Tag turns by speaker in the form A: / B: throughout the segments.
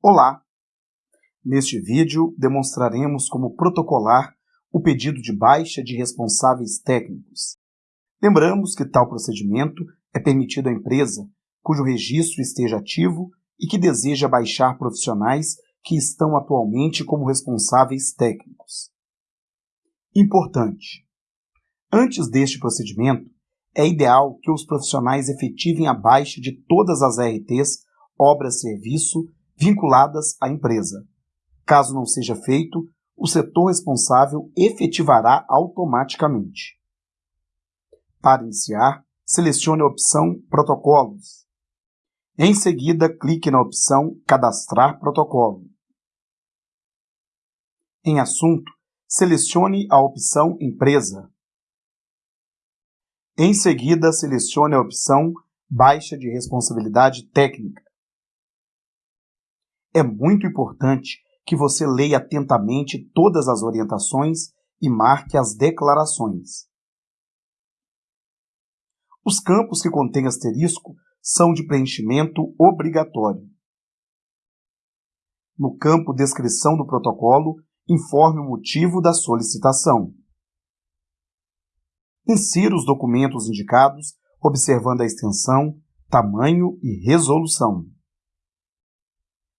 A: Olá! Neste vídeo demonstraremos como protocolar o pedido de baixa de responsáveis técnicos. Lembramos que tal procedimento é permitido à empresa cujo registro esteja ativo e que deseja baixar profissionais que estão atualmente como responsáveis técnicos. Importante! Antes deste procedimento, é ideal que os profissionais efetivem a baixa de todas as RTs, obras-serviço, vinculadas à empresa. Caso não seja feito, o setor responsável efetivará automaticamente. Para iniciar, selecione a opção Protocolos. Em seguida, clique na opção Cadastrar protocolo. Em Assunto, selecione a opção Empresa. Em seguida, selecione a opção Baixa de Responsabilidade Técnica é muito importante que você leia atentamente todas as orientações e marque as declarações. Os campos que contêm asterisco são de preenchimento obrigatório. No campo Descrição do protocolo, informe o motivo da solicitação. Insira os documentos indicados, observando a extensão, tamanho e resolução.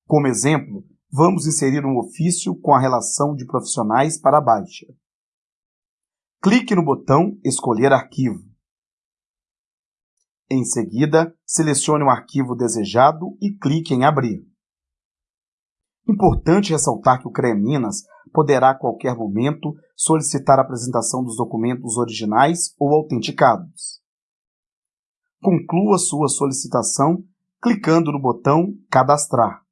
A: Como exemplo, vamos inserir um ofício com a relação de profissionais para a baixa. Clique no botão Escolher arquivo. Em seguida, selecione o arquivo desejado e clique em Abrir. Importante ressaltar que o CREA Minas poderá a qualquer momento solicitar a apresentação dos documentos originais ou autenticados. Conclua sua solicitação clicando no botão Cadastrar.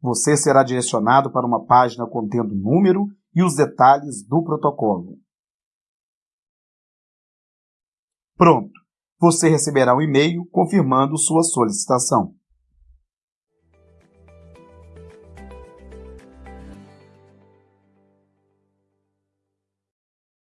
A: Você será direcionado para uma página contendo o número e os detalhes do protocolo. Pronto! Você receberá um e-mail confirmando sua solicitação.